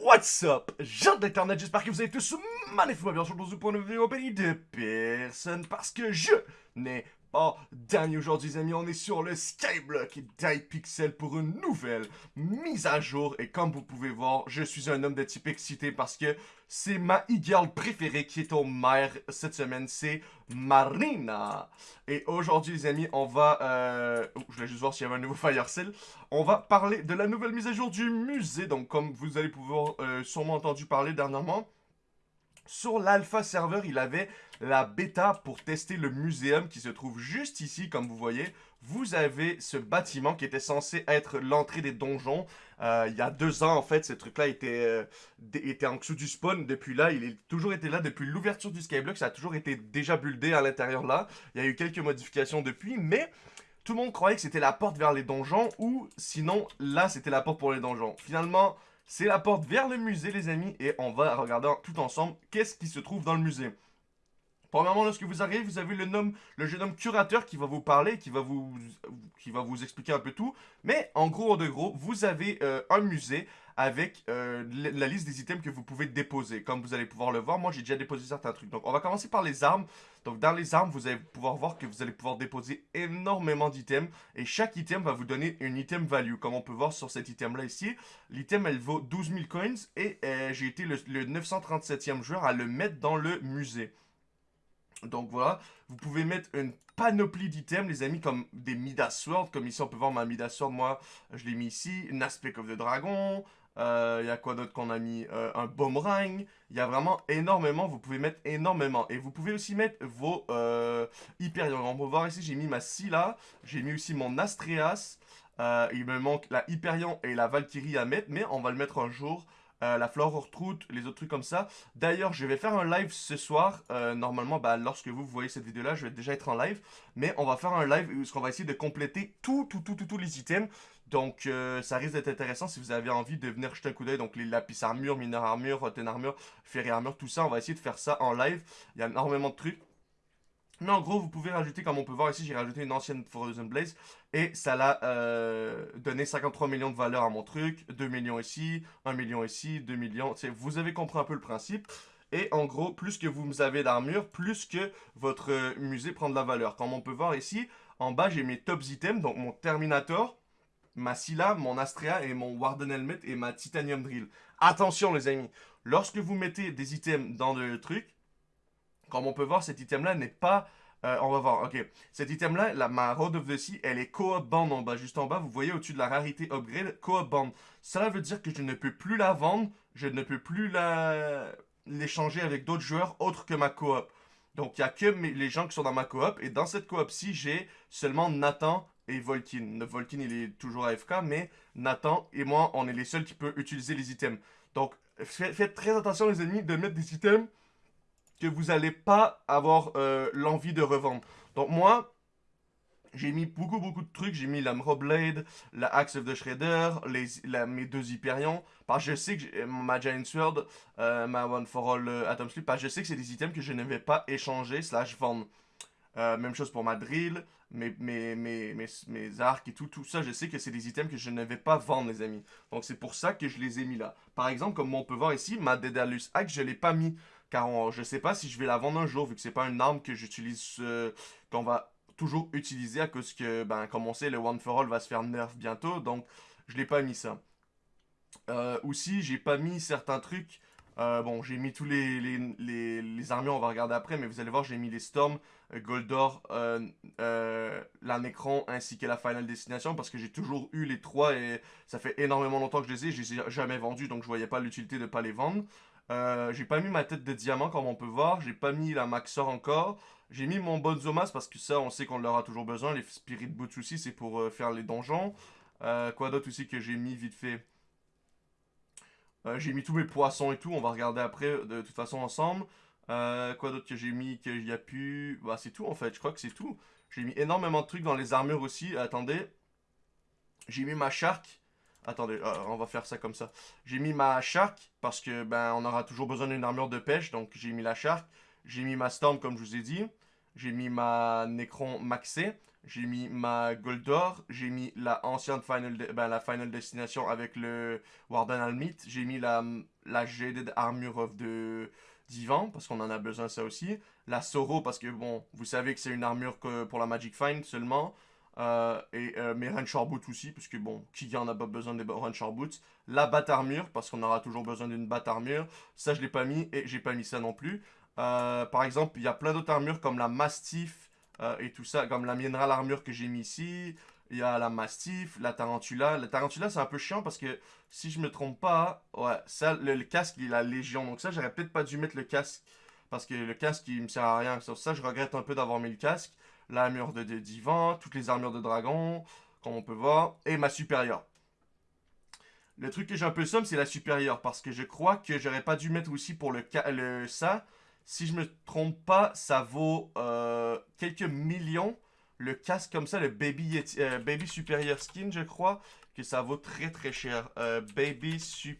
What's up, gens d'internet, j'espère que vous avez tous magnifiquement bien sûr pour une vidéo compagnie de personne parce que je n'ai pas dernier aujourd'hui les amis, on est sur le Skyblock d'hypixel pour une nouvelle mise à jour et comme vous pouvez voir, je suis un homme de type excité parce que c'est ma e-girl préférée qui est au maire cette semaine, c'est Marina. Et aujourd'hui les amis, on va... Euh... Oh, je voulais juste voir s'il y avait un nouveau Fire. On va parler de la nouvelle mise à jour du musée. Donc comme vous allez pouvoir euh, sûrement entendu parler dernièrement, sur l'alpha serveur, il avait la bêta pour tester le muséum qui se trouve juste ici, comme vous voyez. Vous avez ce bâtiment qui était censé être l'entrée des donjons. Euh, il y a deux ans, en fait, ce truc-là était, euh, était en dessous du spawn. Depuis là, il a toujours été là depuis l'ouverture du Skyblock. Ça a toujours été déjà buildé à l'intérieur là. Il y a eu quelques modifications depuis, mais tout le monde croyait que c'était la porte vers les donjons ou sinon, là, c'était la porte pour les donjons. Finalement, c'est la porte vers le musée, les amis, et on va regarder tout ensemble qu'est-ce qui se trouve dans le musée. Premièrement, lorsque vous arrivez, vous avez le, jeune homme curateur qui va vous parler, qui va vous, qui va vous expliquer un peu tout. Mais en gros, de gros, vous avez euh, un musée avec euh, la liste des items que vous pouvez déposer. Comme vous allez pouvoir le voir, moi j'ai déjà déposé certains trucs. Donc on va commencer par les armes. Donc dans les armes, vous allez pouvoir voir que vous allez pouvoir déposer énormément d'items. Et chaque item va vous donner une item value. Comme on peut voir sur cet item là ici, l'item elle vaut 12 000 coins. Et euh, j'ai été le, le 937e joueur à le mettre dans le musée. Donc voilà, vous pouvez mettre une panoplie d'items, les amis, comme des Midas Sword. Comme ici, on peut voir ma Midas Sword, moi, je l'ai mis ici. Une Aspect of the Dragon. Il euh, y a quoi d'autre qu'on a mis? Euh, Un Boomerang. Il y a vraiment énormément, vous pouvez mettre énormément. Et vous pouvez aussi mettre vos euh. On peut voir ici, j'ai mis ma Scylla. J'ai mis aussi mon Astreas. Euh, il me manque la Hyperion et la Valkyrie à mettre, mais on va le mettre un jour. La flore route, les autres trucs comme ça. D'ailleurs, je vais faire un live ce soir. Normalement, bah, lorsque vous, voyez cette vidéo-là, je vais déjà être en live. Mais on va faire un live où on va essayer de compléter tout, tout, tout, tout, tous les items. Donc, euh, ça risque d'être intéressant si vous avez envie de venir jeter un coup d'œil. Donc, les lapis armure, mineur armure, rotten armure, ferry armure, tout ça. On va essayer de faire ça en live. Il y a énormément de trucs. Mais en gros, vous pouvez rajouter, comme on peut voir ici, j'ai rajouté une ancienne Frozen Blaze. Et ça l'a euh, donné 53 millions de valeur à mon truc. 2 millions ici, 1 million ici, 2 millions. Vous avez compris un peu le principe. Et en gros, plus que vous avez d'armure, plus que votre euh, musée prend de la valeur. Comme on peut voir ici, en bas, j'ai mes top items. Donc mon Terminator, ma Scylla, mon Astrea et mon Warden Helmet et ma Titanium Drill. Attention les amis, lorsque vous mettez des items dans le truc, comme on peut voir, cet item-là n'est pas... Euh, on va voir, ok. Cet item-là, la, ma Road of the Sea, elle est co-op band en bas. Juste en bas, vous voyez au-dessus de la rarité upgrade, co-op band. Cela veut dire que je ne peux plus la vendre, je ne peux plus la l'échanger avec d'autres joueurs autres que ma coop. Donc, il n'y a que les gens qui sont dans ma coop. Et dans cette coop-ci, j'ai seulement Nathan et Volkin. Volkin, il est toujours AFK, mais Nathan et moi, on est les seuls qui peuvent utiliser les items. Donc, faites très attention, les ennemis, de mettre des items que vous n'allez pas avoir euh, l'envie de revendre. Donc moi, j'ai mis beaucoup beaucoup de trucs. J'ai mis la Blade, la Axe of the Shredder, mes deux Hyperions. Parce que je sais que ma Giant Sword, euh, ma One for All euh, Atom Sleep, parce que je sais que c'est des items que je ne vais pas échanger slash vendre. même chose pour ma drill, mes, mes, mes, mes, arcs et tout, tout ça, je sais que c'est des items que je ne vais pas vendre, les amis. Donc c'est pour ça que je les ai mis là. Par exemple, comme on peut voir ici, ma Daedalus Axe, je ne l'ai pas mis. Car je sais pas si je vais la vendre un jour, vu que c'est pas une arme que j'utilise, euh, qu'on va toujours utiliser à cause que, ben, comme on sait, le One for All va se faire nerf bientôt, donc je l'ai pas mis ça. Euh, aussi, j'ai pas mis certains trucs. Euh, bon, j'ai mis tous les, les, les, armures, on va regarder après, mais vous allez voir, j'ai mis les Storm, Goldor, la Necron, ainsi que la Final Destination, parce que j'ai toujours eu les trois, et ça fait énormément longtemps que je les ai, je jamais vendus, donc je voyais pas l'utilité de pas les vendre. Euh, j'ai pas mis ma tête de diamant comme on peut voir. J'ai pas mis la Maxor encore. J'ai mis mon Bonzomas parce que ça, on sait qu'on l'aura toujours besoin. Les Spirit Boots aussi, c'est pour euh, faire les donjons. Euh, quoi d'autre aussi que j'ai mis vite fait? J'ai mis tous mes poissons et tout. On va regarder après de toute façon ensemble. Quoi d'autre que j'ai mis qu'il y a pu... Bah c'est tout en fait, je crois que c'est tout. J'ai mis énormément de trucs dans les armures aussi. Attendez. J'ai mis ma shark. Attendez, euh, on va faire ça comme ça. J'ai mis ma shark parce que ben on aura toujours besoin d'une armure de pêche, donc j'ai mis la shark. J'ai mis ma storm comme je vous ai dit. J'ai mis ma Necron maxé. j'ai mis ma Goldor, j'ai mis la ancienne Final, ben, la Final Destination avec le Warden Almit, j'ai mis la, la Jaded Armure of de Divan, parce qu'on en a besoin ça aussi, la Soro, parce que bon, vous savez que c'est une armure que pour la Magic Find seulement, euh, et euh, mes Rancher Boots aussi, parce que bon, qui en a pas besoin des Rancher Boots, la Bat Armure, parce qu'on aura toujours besoin d'une Bat Armure, ça je l'ai pas mis, et j'ai pas mis ça non plus. Euh, par exemple, il y a plein d'autres armures comme la Mastiff, et tout ça, comme la mineral armure que j'ai mis ici. Il y a la Mastiff, la Tarantula. La Tarantula, c'est un peu chiant parce que si je me trompe pas, ouais, ça, le, casque, il la Légion. Donc ça, j'aurais peut-être pas dû mettre le casque parce que le casque, il me sert à rien. Sur ça, je regrette un peu d'avoir mis le casque. L'armure de, de, divan, toutes les armures de dragon, comme on peut voir, et ma supérieure. Le truc que j'ai un peu somme, c'est la supérieure parce que je crois que j'aurais pas dû mettre aussi pour le, le ça si je me trompe pas, ça vaut euh, quelques millions. Le casque comme ça, le Baby, euh, Baby Superior Skin, je crois, que ça vaut très très cher. Euh, baby Sup...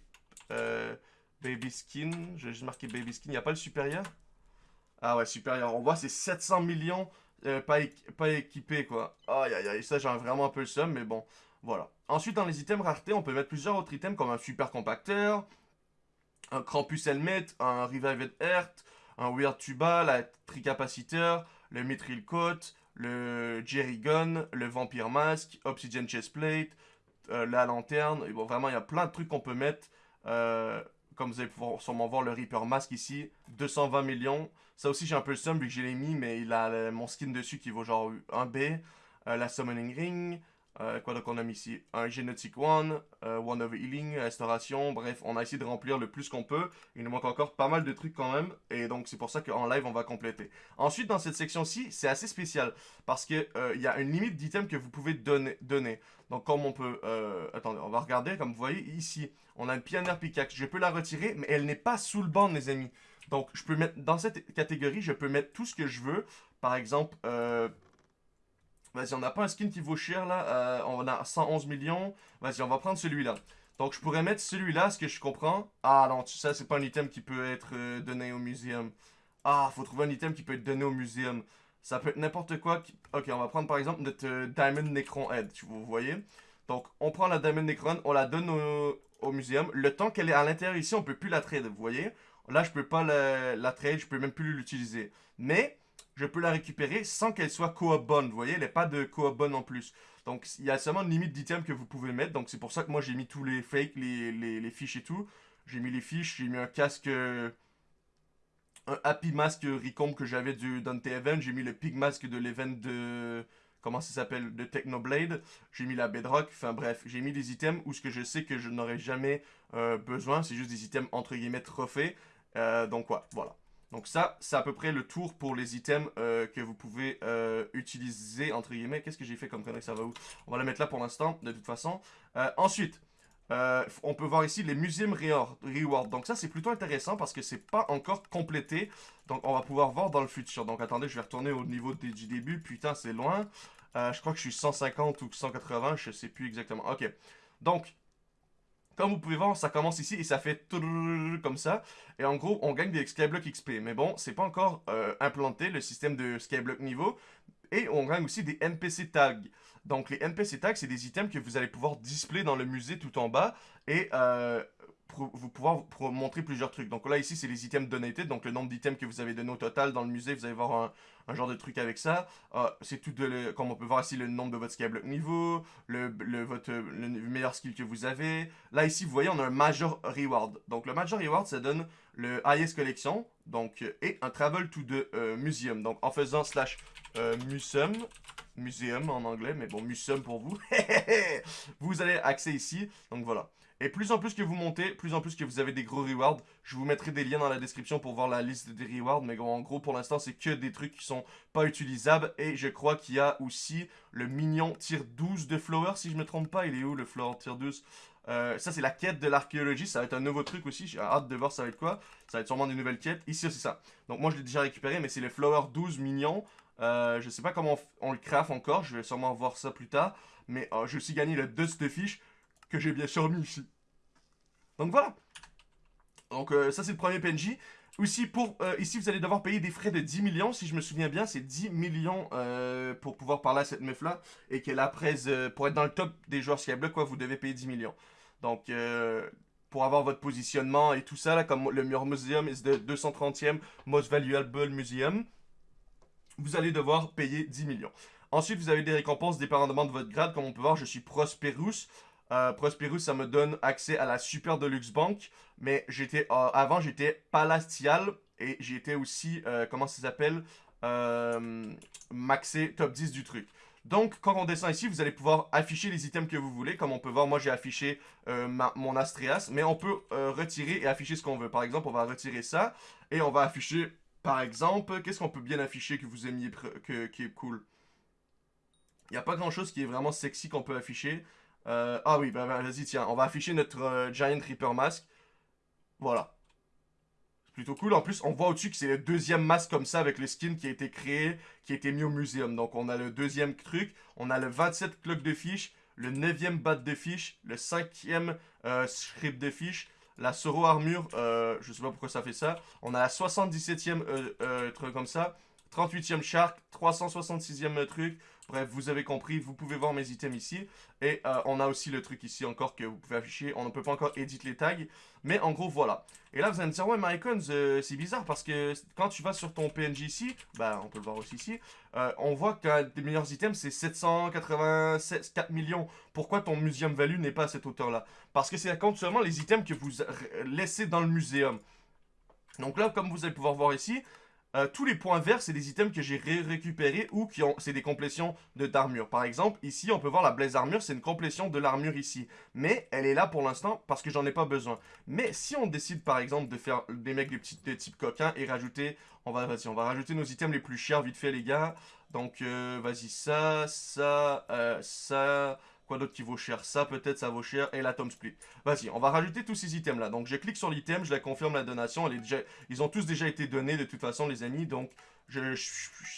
Baby Skin, j'ai juste marqué Baby Skin, il a pas le supérieur Ah ouais, supérieur. On voit, c'est 700 millions pas, pas équipé quoi. Aïe aïe aïe, ça j'ai vraiment un peu le seum, mais bon, voilà. Ensuite, dans les items rareté, on peut mettre plusieurs autres items comme un super compacteur, un Krampus Helmet, un Revived Earth, un Weird Tuba, la Tricapaciteur, le Mithril Coat, le Jerry Gun, le Vampire Mask, Obsidian Chestplate, euh, la lanterne. Et bon, vraiment, il y a plein de trucs qu'on peut mettre. Euh, comme vous allez pouvoir sûrement voir le Reaper Mask ici, 220 millions. Ça aussi, j'ai un peu le seum vu que je l'ai mis, mais il a mon skin dessus qui vaut genre 1B. Euh, la Summoning Ring, euh, quoi donc on a mis ici? Un Genetic One, euh, One of Healing, Restauration, bref, on a essayé de remplir le plus qu'on peut. Il nous manque encore pas mal de trucs quand même, et donc c'est pour ça qu'en live on va compléter. Ensuite dans cette section-ci, c'est assez spécial, parce que euh, y a une limite d'items que vous pouvez donner, donner. Donc comme on peut... attendez, on va regarder, comme vous voyez ici, on a une Pioneer Pickaxe, je peux la retirer, mais elle n'est pas sous le banc les amis. Donc je peux mettre, dans cette catégorie, je peux mettre tout ce que je veux. Par exemple, Vas-y, on n'a pas un skin qui vaut cher là. Euh, on a 111 millions. Vas-y, on va prendre celui-là. Donc, je pourrais mettre celui-là, ce que je comprends. Ah non, ça, c'est pas un item qui peut être euh, donné au muséum. Ah, faut trouver un item qui peut être donné au muséum. Ça peut être n'importe quoi. Ok, on va prendre par exemple notre euh, Diamond Necron Head. Vous voyez? Donc, on prend la Diamond Necron, on la donne au, au muséum. Le temps qu'elle est à l'intérieur ici, on peut plus la trade. Vous voyez? Là, je peux pas la, la trade, je peux même plus l'utiliser. Mais je peux la récupérer sans qu'elle soit coop bonne. Vous voyez, elle n'est pas de coop bonne en plus. Donc, il y a seulement une limite d'items que vous pouvez mettre. Donc, c'est pour ça que moi, j'ai mis tous les fakes, les, les, fiches et tout. J'ai mis les fiches, j'ai mis un casque... Un Happy Mask Recombe que j'avais du Dante Event. J'ai mis le Pig Mask de l'event de... Comment ça s'appelle De Technoblade. J'ai mis la Bedrock. Enfin bref, j'ai mis des items où ce que je sais que je n'aurai jamais euh, besoin. C'est juste des items entre guillemets trophées. Euh, donc, ouais, voilà. Donc ça, c'est à peu près le tour pour les items euh, que vous pouvez euh, utiliser, entre guillemets. Qu'est-ce que j'ai fait comme connerie, ça va où On va la mettre là pour l'instant, de toute façon. Euh, ensuite, on peut voir ici les Museum Reward. Donc ça, c'est plutôt intéressant parce que c'est pas encore complété. Donc on va pouvoir voir dans le futur. Donc attendez, je vais retourner au niveau du début. Putain, c'est loin. je crois que je suis 150 ou 180, je sais plus exactement. Ok. Donc, comme vous pouvez voir, ça commence ici et ça fait comme ça. Et en gros, on gagne des Skyblock XP. Mais bon, c'est pas encore euh, implanté, le système de Skyblock niveau. Et on gagne aussi des NPC tags. Donc les NPC tags, c'est des items que vous allez pouvoir display dans le musée tout en bas. Et euh, vous pouvoir montrer plusieurs trucs. Donc là, ici, c'est les items donated. Donc le nombre d'items que vous avez donné au total dans le musée, vous allez voir un, genre de truc avec ça. Euh, c'est tout comme on peut voir ici, le nombre de votre skyblock niveau, le, votre, le meilleur skill que vous avez. Là, ici, vous voyez, on a un Major Reward. Donc le Major Reward, ça donne le Highest Collection. Donc, et un Travel to the euh, Museum. Donc en faisant slash euh, Museum, Museum en anglais, mais bon, Museum pour vous. vous allez accès ici. Donc voilà. Et plus en plus que vous montez, plus en plus que vous avez des gros rewards. Je vous mettrai des liens dans la description pour voir la liste des rewards. Mais en gros, pour l'instant, c'est que des trucs qui sont pas utilisables. Et je crois qu'il y a aussi le mignon tier 12 de Flower, si je me trompe pas. Il est où le Flower tier 12 euh, ça, c'est la quête de l'archéologie. Ça va être un nouveau truc aussi. J'ai hâte de voir ça va être quoi. Ça va être sûrement des nouvelles quêtes. Ici, c'est ça. Donc, moi, je l'ai déjà récupéré, mais c'est le Flower 12 mignon. Euh, je sais pas comment on, le craft encore. Je vais sûrement voir ça plus tard. Mais euh, j'ai aussi gagné le Dust Fish que j'ai bien sûr mis ici. Donc voilà. Donc euh, ça c'est le premier PNJ. Aussi, pour euh, ici, vous allez devoir payer des frais de 10 millions. Si je me souviens bien, c'est 10 millions euh, pour pouvoir parler à cette meuf-là. Et qu'elle a presse, pour être dans le top des joueurs Skyblock, quoi, vous devez payer 10 millions. Donc, euh, pour avoir votre positionnement et tout ça, là, comme le Mur Museum is the 230e Most Valuable Museum, vous allez devoir payer 10 millions. Ensuite, vous avez des récompenses dépendamment de votre grade. Comme on peut voir, je suis Prosperous. Euh, Prosperous, ça me donne accès à la Super Deluxe Bank. Mais j'étais euh, avant, j'étais Palatial. Et j'étais aussi, euh, comment ça s'appelle Maxé top 10 du truc. Donc, quand on descend ici, vous allez pouvoir afficher les items que vous voulez. Comme on peut voir, moi, j'ai affiché mon Astreas. Mais on peut retirer et afficher ce qu'on veut. Par exemple, on va retirer ça. Et on va afficher, par exemple, qu'est-ce qu'on peut bien afficher que vous aimiez, que, qui est cool? Il n'y a pas grand chose qui est vraiment sexy qu'on peut afficher. Euh, ah oui, bah, bah, vas-y, tiens, on va afficher notre euh, Giant Reaper Mask. Voilà. C'est plutôt cool. En plus, on voit au-dessus que c'est le deuxième masque comme ça avec le skin qui a été créé, qui a été mis au muséum. Donc, on a le deuxième truc. On a le 27 clock de fiche, le 9e bat de fiche, le 5e euh, script de fiche, la Soro armure, euh, je sais pas pourquoi ça fait ça. On a la 77e truc comme ça, 38e shark, 366e truc, Bref, vous avez compris, vous pouvez voir mes items ici. Et euh, on a aussi le truc ici encore que vous pouvez afficher. On ne peut pas encore éditer les tags. Mais en gros, voilà. Et là, vous allez me dire, ouais, mais Icons, euh, c'est bizarre parce que quand tu vas sur ton PNJ ici, bah, on peut le voir aussi ici, euh, on voit que tes meilleurs items, c'est 784 millions. Pourquoi ton museum value n'est pas à cette hauteur-là? Parce que c'est compte seulement les items que vous laissez dans le muséum. Donc là, comme vous allez pouvoir voir ici, euh, tous les points verts, c'est des items que j'ai récupérés ou qui ont, c'est des complétions d'armure. Par exemple, ici, on peut voir la Blaze Armure, c'est une complétion de l'armure ici. Mais elle est là pour l'instant parce que j'en ai pas besoin. Mais si on décide, par exemple, de faire des mecs de, de type coquin et rajouter... On va, on va rajouter nos items les plus chers vite fait, les gars. Donc, euh, vas-y, ça, ça, euh, ça... Quoi d'autre qui vaut cher Ça, peut-être, ça vaut cher. Et la Tom Split. Vas-y, on va rajouter tous ces items-là. Donc, je clique sur l'item, je la confirme la donation. Ils ont tous déjà été donnés de toute façon, les amis. Donc, je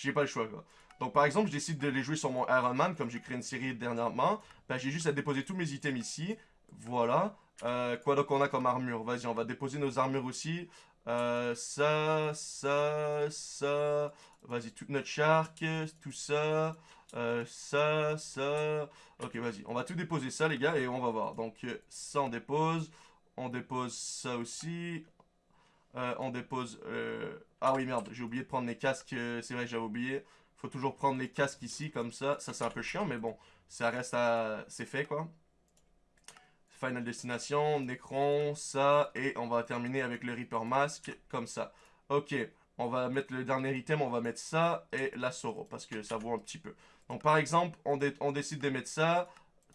n'ai pas le choix, quoi. Donc, par exemple, je décide de les jouer sur mon Iron Man, comme j'ai créé une série dernièrement. Ben, j'ai juste à déposer tous mes items ici. Voilà. Euh, quoi donc on a comme armure? Vas-y, on va déposer nos armures aussi. Euh, ça, ça, ça. Vas-y, toute notre shark, tout ça. Euh, ça, ça. Ok, vas-y. On va tout déposer ça, les gars, et on va voir. Donc, euh, ça, on dépose. On dépose ça aussi. Euh, on dépose... Ah oui, merde, j'ai oublié de prendre les casques. C'est vrai, j'avais oublié. Faut toujours prendre les casques ici, comme ça. Ça, c'est un peu chiant, mais bon, ça reste à... C'est fait, quoi. Final Destination, Necron, ça, et on va terminer avec le Reaper Mask, comme ça. Ok, on va mettre le dernier item, on va mettre ça et la Soro, parce que ça vaut un petit peu. Donc par exemple, on, décide de mettre ça,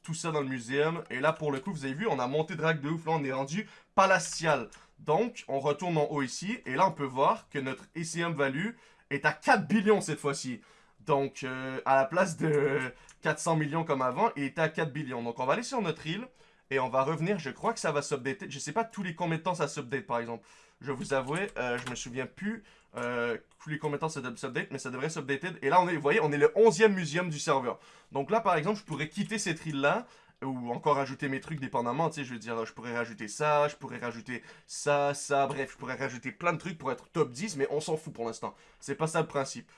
tout ça dans le muséum. Et là, pour le coup, vous avez vu, on a monté drag de ouf. Là, on est rendu palatial. Donc, on retourne en haut ici. Et là, on peut voir que notre ECM value est à 4 billions cette fois-ci. Donc, euh, à la place de 400 millions comme avant, il est à 4 billions. Donc, on va aller sur notre île. Et on va revenir, je crois que ça va s'updater. Je sais pas tous les combien de temps ça s'update, par exemple. Je vous avouer, euh, je me souviens plus euh, les combien de temps ça s'update, mais ça devrait s'updater. Et là, on est, vous voyez, on est le 11e muséum du serveur. Donc là, par exemple, je pourrais quitter cette île-là, ou encore ajouter mes trucs dépendamment, tu sais, je veux dire, je pourrais rajouter ça, je pourrais rajouter ça, ça, bref, je pourrais rajouter plein de trucs pour être top 10, mais on s'en fout pour l'instant. C'est pas ça le principe.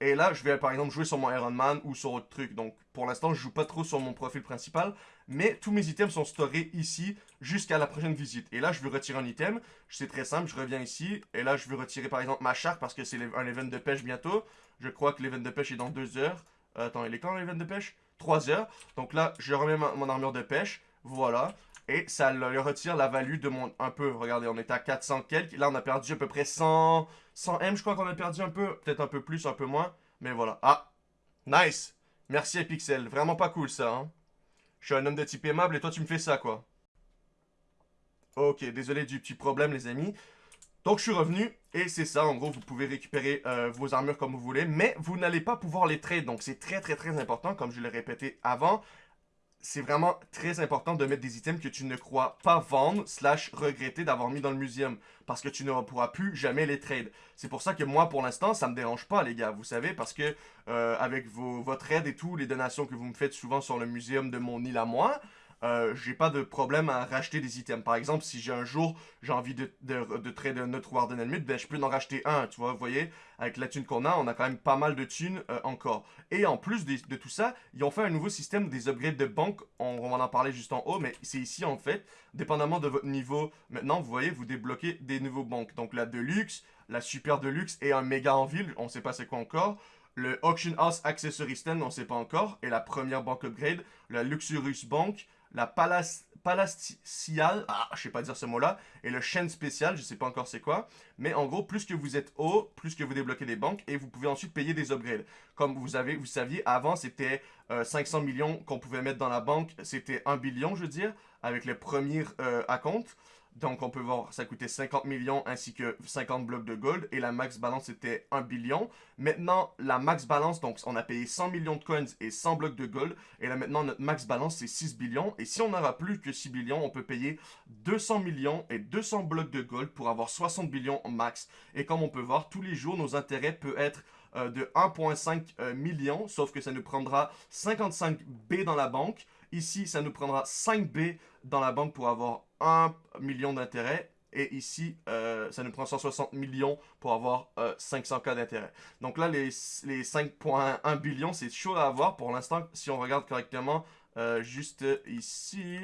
Et là, je vais par exemple jouer sur mon Iron Man ou sur autre truc. Donc pour l'instant, je joue pas trop sur mon profil principal. Mais tous mes items sont storés ici jusqu'à la prochaine visite. Et là, je veux retirer un item. C'est très simple, je reviens ici. Et là, je veux retirer par exemple ma charte parce que c'est un event de pêche bientôt. Je crois que l'event de pêche est dans 2 heures. Euh, attends, il est quand l'event de pêche? 3 heures. Donc là, je remets mon armure de pêche. Voilà. Et ça le retire la value de mon... Un peu, regardez, on était à 400 quelques. Là, on a perdu à peu près 100... 100 M, je crois qu'on a perdu un peu. Peut-être un peu plus, un peu moins. Mais voilà. Ah, nice. Merci à Pixel. Vraiment pas cool, ça, hein. Je suis un homme de type aimable et toi, tu me fais ça, quoi. Ok, désolé du petit problème, les amis. Donc, je suis revenu et c'est ça. En gros, vous pouvez récupérer euh, vos armures comme vous voulez, mais vous n'allez pas pouvoir les trade. Donc, c'est très, très, très important, comme je l'ai répété avant c'est vraiment très important de mettre des items que tu ne crois pas vendre slash regretter d'avoir mis dans le muséum parce que tu ne pourras plus jamais les trade. C'est pour ça que moi, pour l'instant, ça me dérange pas, les gars, vous savez, parce que euh, avec vos, votre aide et tout, les donations que vous me faites souvent sur le muséum de mon île à moi, euh, j'ai pas de problème à racheter des items. Par exemple, si j'ai un jour, j'ai envie de, de, de trader un autre Warden Helmet, ben je peux en racheter un, tu vois, voyez, avec la thune qu'on a, on a quand même pas mal de thunes euh, encore. Et en plus de, tout ça, ils ont fait un nouveau système des upgrades de banque, on, on va en parler juste en haut, mais c'est ici en fait, dépendamment de votre niveau, maintenant, vous voyez, vous débloquez des nouveaux banques. Donc la Deluxe, la Super Deluxe et un méga en ville, on sait pas c'est quoi encore le Auction House Accessory Stand, on sait pas encore, et la première banque upgrade, la Luxurious Bank, la Palace, ah, je sais pas dire ce mot-là, et le chaîne spécial, je sais pas encore c'est quoi, mais en gros, plus que vous êtes haut, plus que vous débloquez des banques, et vous pouvez ensuite payer des upgrades. Comme vous avez, vous saviez, avant, c'était 500 euh, millions qu'on pouvait mettre dans la banque, c'était 1 billion, je veux dire, avec les premiers euh, compte. Donc, on peut voir, ça coûtait 50 millions ainsi que 50 blocs de gold. Et la max balance était 1 billion. Maintenant, la max balance, donc on a payé 100 millions de coins et 100 blocs de gold. Et là, maintenant, notre max balance, c'est 6 billions. Et si on n'aura plus que 6 billions, on peut payer 200 millions et 200 blocs de gold pour avoir 60 billions max. Et comme on peut voir, tous les jours, nos intérêts peuvent être euh, de 1.5 euh, millions, sauf que ça nous prendra 55 B dans la banque. Ici, ça nous prendra 5 B dans la banque pour avoir 1 million d'intérêt. Et ici, euh, ça nous prend 160 millions pour avoir 500K d'intérêt. Donc là, les, les 5.1 billions, c'est chaud à avoir. Pour l'instant, si on regarde correctement, juste ici...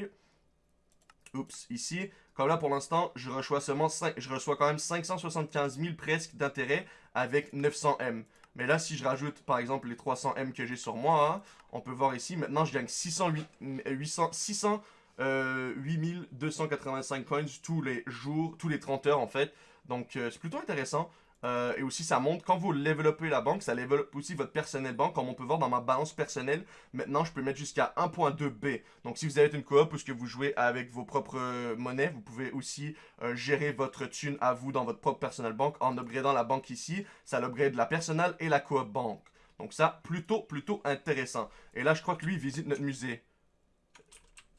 Oups, ici, comme là, pour l'instant, je reçois seulement 5, je reçois quand même 575 000 presque d'intérêt avec 900 M. Mais là, si je rajoute, par exemple, les 300 M que j'ai sur moi, hein, on peut voir ici, maintenant, je gagne 608, 800, 600, 8285 coins tous les jours, tous les 30 heures, en fait. Donc, euh, c'est plutôt intéressant. Euh, et aussi, ça montre, quand vous développez la banque, ça développe aussi votre personnel banque. Comme on peut voir dans ma balance personnelle, maintenant, je peux mettre jusqu'à 1.2B. Donc, si vous avez une coop ou que vous jouez avec vos propres monnaies, vous pouvez aussi euh, gérer votre thune à vous dans votre propre personnel banque en upgradant la banque ici. Ça l'upgrade la personnelle et la coop banque. Donc ça, plutôt, plutôt intéressant. Et là, je crois que lui, visite notre musée.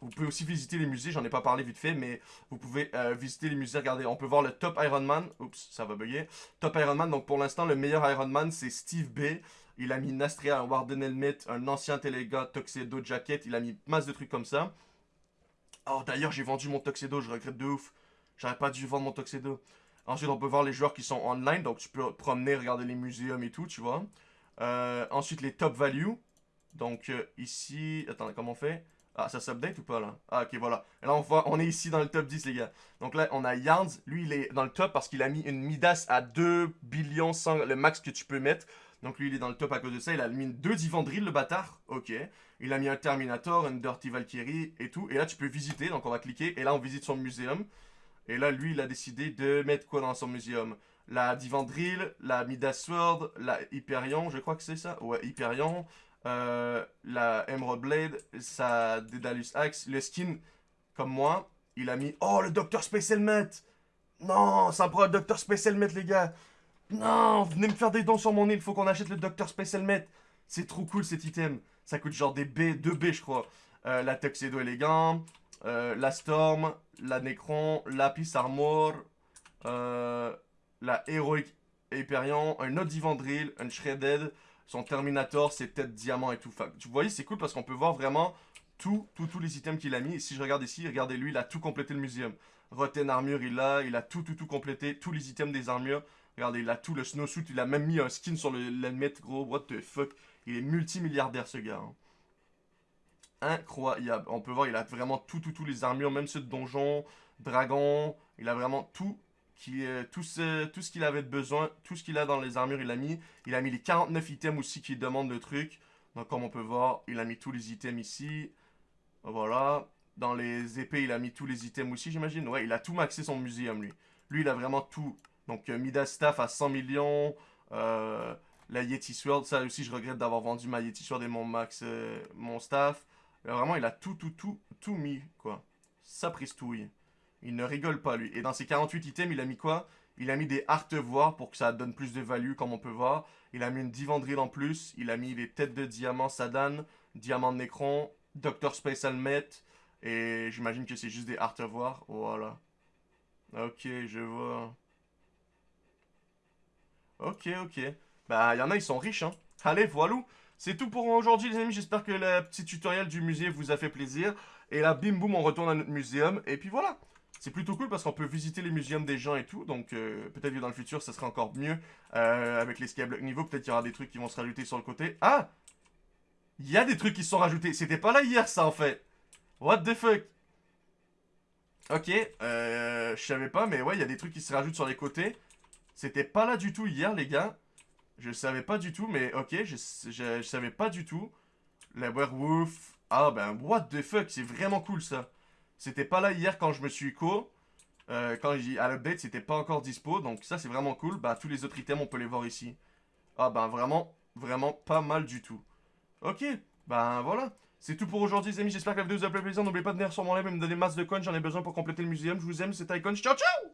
Vous pouvez aussi visiter les musées, j'en ai pas parlé vite fait, mais vous pouvez euh, visiter les musées. Regardez, on peut voir le top Ironman. Oups, ça va bugger. Top Ironman, donc pour l'instant, le meilleur Ironman, c'est Steve B. Il a mis Nastria, un Warden Helmet, un ancien Telega, Tuxedo Jacket. Il a mis masse de trucs comme ça. Oh, d'ailleurs, j'ai vendu mon Tuxedo, je regrette de ouf. J'aurais pas dû vendre mon Tuxedo. Ensuite, on peut voir les joueurs qui sont online, donc tu peux promener, regarder les muséums et tout, tu vois. Euh, ensuite, les top value. Donc, euh, ici... Attends, comment on fait? Ah, ça s'update ou pas, là? Ah, ok, voilà. Là, on voit, on est ici dans le top 10, les gars. Donc là, on a Yarns. Lui, il est dans le top parce qu'il a mis une Midas à 2 billions sans le max que tu peux mettre. Donc lui, il est dans le top à cause de ça. Il a mis deux Divandril, le bâtard. Ok. Il a mis un Terminator, une Dirty Valkyrie et tout. Et là, tu peux visiter. Donc on va cliquer. Et là, on visite son muséum. Et là, lui, il a décidé de mettre quoi dans son muséum? La Divandril, la Midas Sword, la Hyperion, je crois que c'est ça. Ouais, Hyperion. Euh, la Emerald Blade, sa Dedalus Axe, le skin, comme moi, il a mis... Oh, le Dr. Space Helmet Non, ça prend le Dr. Space Helmet, les gars Non, venez me faire des dons sur mon île, faut qu'on achète le Dr. Space Helmet C'est trop cool, cet item. Ça coûte genre des B, 2 B, je crois. Euh, la Tuxedo élégant, euh, la Storm, la Necron, Lapis Armor, la Heroic Hyperion, un autre un Shredded, son Terminator, ses têtes diamants et tout. Enfin, vous voyez, c'est cool parce qu'on peut voir vraiment tout, tous les items qu'il a mis. Si je regarde ici, regardez lui, il a tout complété le muséum. Rotten armure, il a, il a tout, tout, tout complété. Tous les items des armures. Regardez, il a tout, le snowsuit, il a même mis un skin sur l'helmet, gros. What the fuck. Il est multimilliardaire, ce gars. Hein. Incroyable. On peut voir, il a vraiment tout, tout, tous les armures, même ceux de donjon, dragon. Il a vraiment tout, qui, tout ce, tout ce qu'il avait besoin, tout ce qu'il a dans les armures, il a mis. Il a mis les 49 items aussi qui demandent le truc. Donc comme on peut voir, il a mis tous les items ici. Voilà. Dans les épées, il a mis tous les items aussi, j'imagine. Ouais, il a tout maxé son muséum, lui. Lui, il a vraiment tout. Donc euh, Midas Staff à 100 millions. Euh, la Yeti Sword, ça aussi, je regrette d'avoir vendu ma Yeti Sword et mon max, euh, mon staff. vraiment, il a tout, tout, tout, tout mis, quoi. Ça pristouille. Il ne rigole pas, lui. Et dans ses 48 items, il a mis quoi? Il a mis des voir pour que ça donne plus de value, comme on peut voir. Il a mis une Divandril en plus. Il a mis des têtes de diamant Sadan, diamant de Necron, Dr. Space Helmet. Et j'imagine que c'est juste des voir. Voilà. Ok, je vois. Ok, ok. Bah, il y en a, ils sont riches, hein. Allez, voilà. C'est tout pour aujourd'hui les amis, j'espère que le petit tutoriel du musée vous a fait plaisir. Et là, bim boum, on retourne à notre muséum. Et puis voilà. C'est plutôt cool parce qu'on peut visiter les muséums des gens et tout. Donc euh, peut-être que dans le futur, ça sera encore mieux euh, avec les skyblock niveau. Peut-être qu'il y aura des trucs qui vont se rajouter sur le côté. Ah Il y a des trucs qui se sont rajoutés. C'était pas là hier, ça, en fait. What the fuck? Ok, euh, je savais pas, mais ouais, il y a des trucs qui se rajoutent sur les côtés. C'était pas là du tout hier, les gars. Je savais pas du tout, mais ok, je, je, savais pas du tout. La werewolf. Ah ben, what the fuck, c'est vraiment cool ça. C'était pas là hier quand je me suis co. Euh, quand j'ai à l'update, c'était pas encore dispo. Donc ça, c'est vraiment cool. Bah, tous les autres items, on peut les voir ici. Ah ben, vraiment, vraiment pas mal du tout. Ok, ben voilà. C'est tout pour aujourd'hui, les amis. J'espère que la vidéo vous a plu plaisir. N'oubliez pas de venir sur mon live et me donner masse de coins. J'en ai besoin pour compléter le muséum. Je vous aime, c'est Icon. Ciao, ciao